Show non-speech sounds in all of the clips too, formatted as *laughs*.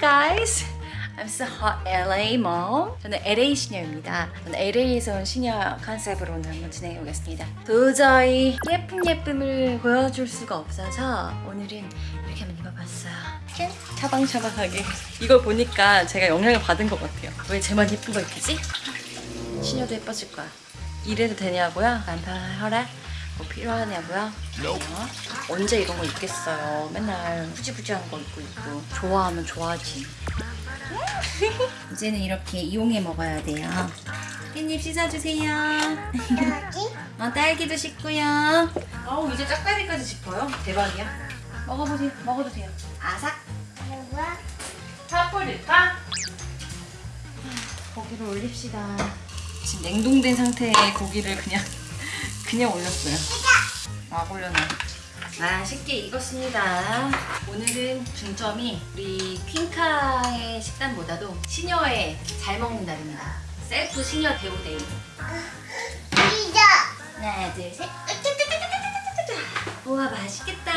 guys. I'm so hot LA mom. 저는 LA 시녀입니다. 저는 LA에서 온 시녀 컨셉으로 오늘 한번 진행해 보겠습니다. 도저히 예쁜 예쁨을 보여줄 수가 없어서 오늘은 이렇게 한번 입어봤어요. 짠! 차방차방하게. 이걸 보니까 제가 영향을 받은 것 같아요. 왜 쟤만 예쁜 거 입히지? 시녀도 예뻐질 거야. 이래도 되냐고요? 남편 허락? 뭐 필요하냐고요? 어? 언제 이런 거 입겠어요? 맨날 후지부지한 거 입고 있고 좋아하면 좋아하지 이제는 이렇게 이용해 먹어야 돼요 깻잎 씻어주세요 여기? *laughs* 어, 딸기도 씻고요 어우 이제 짝다리까지 짚어요 대박이야 먹어보세요 먹어도 돼요 아삭? 파프리카. 고기를 올립시다. 지금 냉동된 상태의 고기를 그냥 *laughs* 그냥 올렸어요. 막 올려놔. 맛있게 익었습니다. 오늘은 중점이 우리 퀸카의 식단보다도 시녀의 잘 먹는 날입니다. 셀프 시녀 대우데이. 피자. 하나 둘셋. 우와 맛있겠다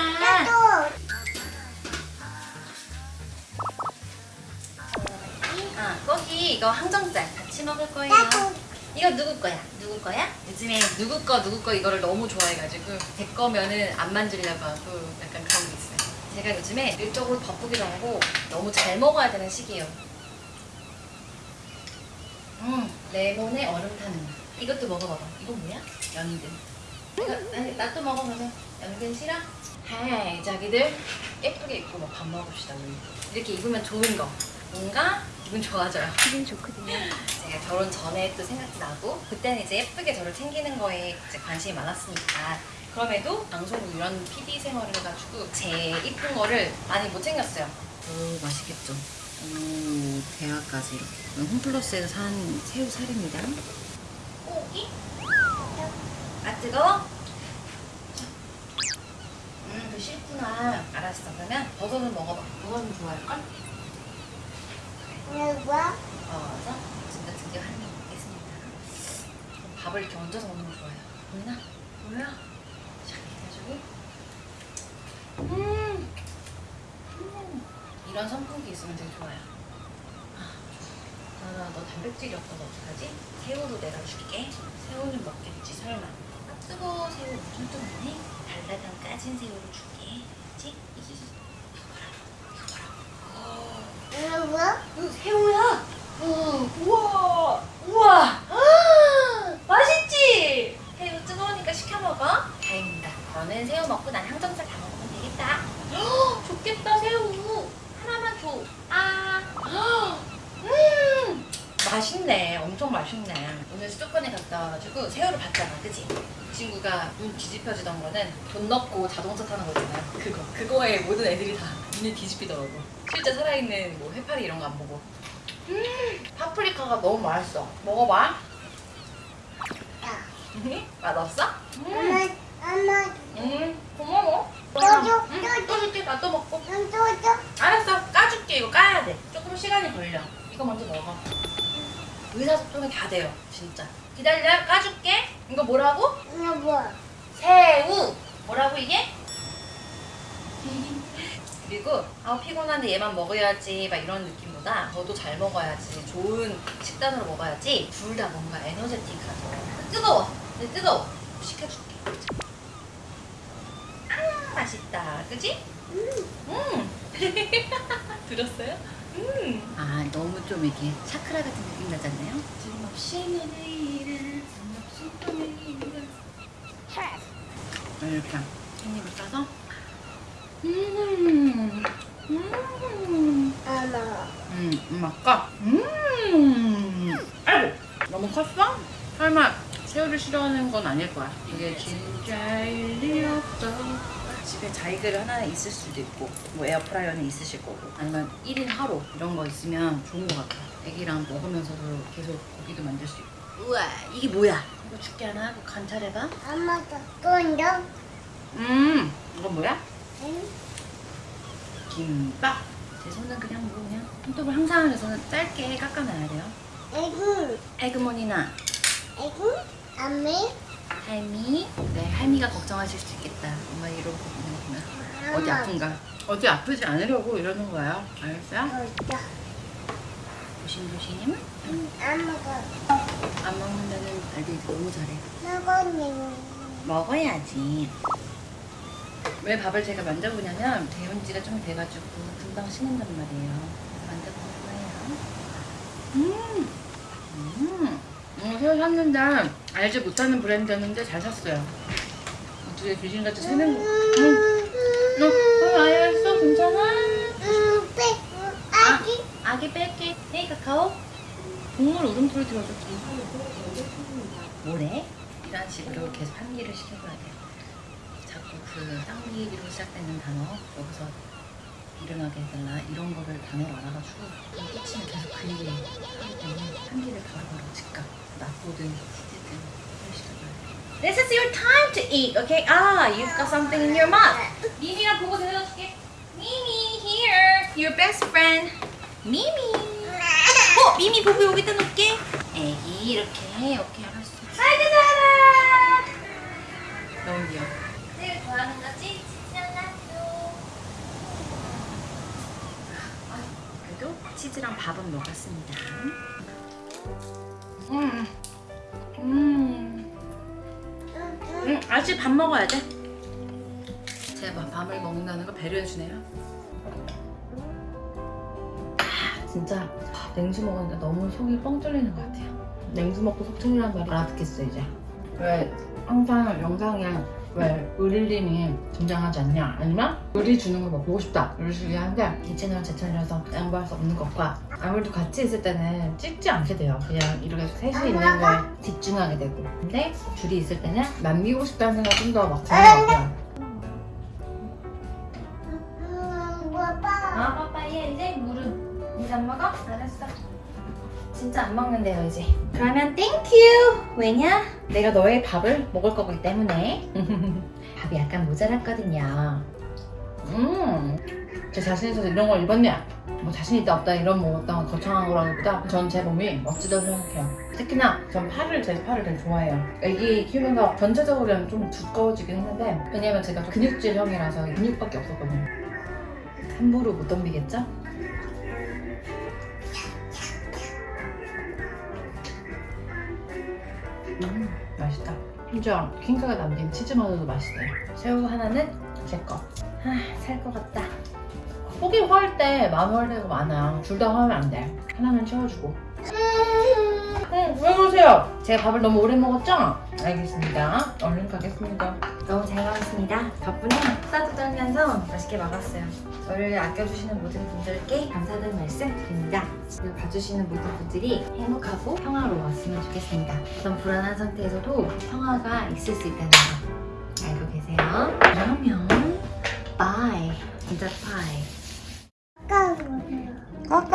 이거 항정살 같이 먹을 거예요. 이거 누구 거야? 누구 거야? 요즘에 누구 거 누구 거 이거를 너무 좋아해가지고 제 거면은 안 만지려고 하고 약간 그런 게 있어요. 제가 요즘에 일적으로 바쁘기도 하고 너무 잘 먹어야 되는 시기예요. 음, 레몬에 얼음 타는 거. 이것도 먹어봐봐. 이거 뭐야? 연근. 이거, 아니, 나또 먹어보면 연근 싫어? 하이, 자기들 예쁘게 입고 막 밥 먹읍시다 우리. 이렇게 입으면 좋은 거. 뭔가 기분 좋아져요. 기분 좋거든요. 제가 결혼 전에 또 생각이 나고 그때는 이제 예쁘게 저를 챙기는 거에 이제 관심이 많았으니까 그럼에도 방송국 이런 PD 생활을 해가지고 제 이쁜 거를 많이 못 챙겼어요. 오 맛있겠죠. 오 대하까지 이렇게. 홈플러스에서 산 새우 살입니다. 고기? 아 뜨거워? 음, 그 싫구나. 알았어. 그러면 버섯은 먹어봐. 버섯은 좋아할걸? 누가? 어서 진짜 드디어 한입 먹겠습니다. 밥을 이렇게 얹어서 먹는 거 좋아해요. 보이나? 보여? 자, 해가지고. 음. 음. 이런 선풍기 있으면 되게 좋아요. 아. 나나 너 단백질이 없어서 어떡하지? 새우도 내가 줄게. 새우는 먹겠지, 설마. 아, 뜨거워, 새우 엄청 뜨겁네. 달달한 까진 새우를 줄게. 그치? 봐라. 이거 새우야. 어, 우와, 우와. 아, 맛있지? 새우 뜨거우니까 시켜 먹어. 다행입니다. 너는 새우 먹고 난 항정살 다 먹으면 되겠다. 헉, 좋겠다 새우. 하나만 줘. 아, 헉, 음, 맛있네. 엄청 맛있네. 오늘 수도권에 갔다 와가지고 새우를 봤잖아, 그치? 그 친구가 눈 뒤집혀지던 거는 돈 넣고 자동차 타는 거잖아요. 그거. 그거에 모든 애들이 다 눈이 뒤집히더라고. 실제 살아있는 뭐 해파리 이런 거 안 보고. 음, 파프리카가 너무 맛있어. 먹어봐. 야. 맛없어? 엄마, 음, 엄마, 음, 고마워. 떠줘, 응. 떠줄게. 나또 먹고. 넌 떠줘. 알았어. 까줄게. 이거 까야 돼. 조금 시간이 걸려. 이거 먼저 먹어. 의사소통이 다 돼요. 진짜. 기다려. 까줄게. 이거 뭐라고? 이거 뭐? 새우. 뭐라고 이게? *laughs* 그리고 아 피곤한데 얘만 먹어야지 막 이런 느낌보다 저도 잘 먹어야지 좋은 식단으로 먹어야지 둘 다 뭔가 에너제틱하죠 뜨거워 근데 뜨거워 식혀줄게 아 맛있다 그지? 음 *laughs* 들었어요? 음 아 너무 좀 이렇게 차크라 같은 느낌 내리는 이렇게 깻잎을 싸서 음, 음. 음, 맛까? 음, 아이고, 너무 컸어? 설마 새우를 싫어하는 건 아닐 거야. 이게 진짜 일 리 없어. 집에 자이글 하나 있을 수도 있고, 뭐 에어프라이어는 있으실 거고, 아니면 1인 하루 이런 거 있으면 좋은 것 같아. 애기랑 먹으면서도 계속 고기도 만들 수 있고. 우와, 이게 뭐야? 이거 죽게 하나 하고 관찰해봐. 엄마도 돈도. 음, 이건 뭐야? 응? 김밥. 제 손은 그냥 뭐 그냥 손톱을 항상 제 손은 짧게 깎아놔야 돼요. 에그머니나 애기 아미 할미? 네 할미가 걱정하실 수 있겠다. 엄마 이러고 있는구나. 어디 아픈가? 어디 아프지 않으려고 이러는 거야. 알았어요? 여자 조심조심. 아무가 안 먹는다는 알비 너무 잘해. 나거니 먹어야지. 왜 밥을 제가 만져보냐면 데운 지가 좀 돼가지고 금방 식는단 말이에요. 만져보는 거예요? 음, 음. 음, 새우 샀는데 알지 못하는 브랜드였는데 잘 샀어요. 어떻게 귀신같이 새는 거. 응. 너, 어, 알았어? 괜찮아? 빼 아기. 아기 뺄게. 헤이 카카오? 동물 울음소리 들어줘 뭐래? 이런 식으로 계속 환기를 시켜줘야 돼요 자꾸 그 쌍기로 시작되는 단어 여기서 일어나게 해달라 이런 거를 단어를 알아가지고 끝이면 계속 그 얘기를 하기 때문에 환기를 바로바로 즉각 이런 식으로 This is your time to eat, okay? Ah, you've got something in your mouth. 미미랑 보고 데려다줄게. 미미, here, your best friend. 미미. 어, 미미 보고 여기다 놓을게. 애기 이렇게, 오케이 알았어. 아이고 잘하. 너무 귀여워. 제일 좋아하는 거지? 치즈랑라도. 그래도 치즈랑 밥은 먹었습니다. 음, 음, 음, 아직 밥 먹어야 돼. 제가 밤을 먹는다는 거 배려해주네요. 아, 진짜 냉수 먹으니까 너무 속이 뻥 뚫리는 것 같아요. 냉수 먹고 속 뚫리는 말 알아듣겠어 이제. 왜 항상 영상에 왜 의릴님이 등장하지 않냐? 아니면 의리 주는 거뭐 보고 싶다? 이런 식으로 하는데 이 채널은 제 채널이라서 양보할 수 없는 것과 아무래도 같이 있을 때는 찍지 않게 돼요. 그냥 이렇게 셋이 있는 거에 집중하게 되고. 근데 둘이 있을 때는 남기고 싶다는 생각 좀더 막 드는 것 같아요 진짜 안 먹는데요 이제. 그러면 thank you 왜냐? 내가 너의 밥을 먹을 거기 때문에. *laughs* 밥이 약간 모자랐거든요. 음제 자신 있어서 이런 걸 입었냐 뭐 자신 있다 없다 이런 뭐 어떤 거창한 거라기보다. 전 제 몸이 멋지다고 생각해요. 특히나 전 팔을 제 팔을 되게 좋아해요. 애기 키우면서 전체적으로는 좀 두꺼워지긴 했는데 왜냐면 제가 좀 근육질형이라서 근육밖에 없었거든요. 함부로 못 덤비겠죠? 음 맛있다. 심지어 킹크가 남긴 치즈마저도 맛있대요 새우 하나는 제 거. 아, 살 것 같다. 속이 화할 때 마음 화할 때가 많아 둘 다 화하면 안 돼. 하나는 채워주고 응, 왜 그러세요? 제가 밥을 너무 오래 먹었죠? 알겠습니다. 얼른 가겠습니다. 너무 잘 먹었습니다. 덕분에 수다 떨면서 맛있게 먹었어요. 저를 아껴주시는 모든 분들께 감사하다는 말씀 드립니다. 저를 봐주시는 모든 분들이 행복하고 평화로웠으면 좋겠습니다. 어떤 불안한 상태에서도 평화가 있을 수 있다는 거 알고 계세요? 그러면 bye. 진짜 bye.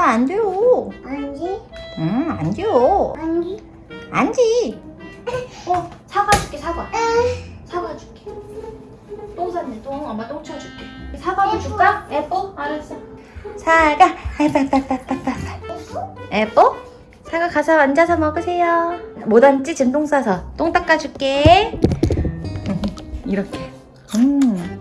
안 돼요. 아니 응, 안 돼요. 아니 안지. *laughs* 어, 사과 줄게, 사과. 사과 줄게. 똥 쌌네, 똥. 엄마 똥 치워줄게. 사과도 줄까? 에뽀? 알았어. 사과. *laughs* 에빠빠빠빠빠. 에뽀? 사과 가서 앉아서 먹으세요. 못 앉지? 지금 똥 싸서. 똥 닦아줄게. *laughs* 이렇게. 음.